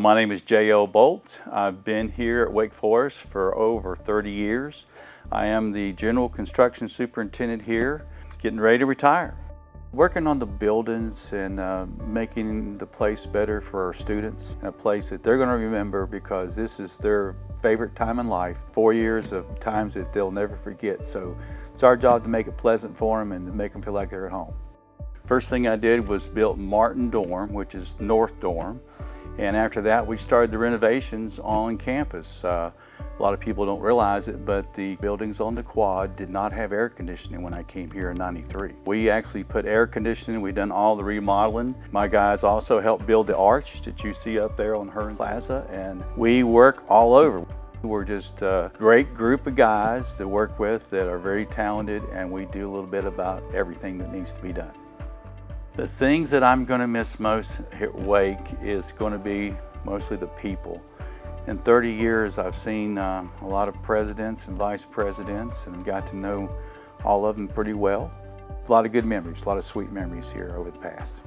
My name is J.L. Bolt. I've been here at Wake Forest for over 30 years. I am the General Construction Superintendent here, getting ready to retire. Working on the buildings and uh, making the place better for our students, a place that they're going to remember because this is their favorite time in life, four years of times that they'll never forget. So it's our job to make it pleasant for them and to make them feel like they're at home. First thing I did was built Martin Dorm, which is North Dorm. And after that, we started the renovations on campus. Uh, a lot of people don't realize it, but the buildings on the quad did not have air conditioning when I came here in 93. We actually put air conditioning, we done all the remodeling. My guys also helped build the arch that you see up there on Hearn Plaza, and we work all over. We're just a great group of guys to work with that are very talented, and we do a little bit about everything that needs to be done. The things that I'm going to miss most at Wake is going to be mostly the people. In 30 years, I've seen uh, a lot of presidents and vice presidents and got to know all of them pretty well. A lot of good memories, a lot of sweet memories here over the past.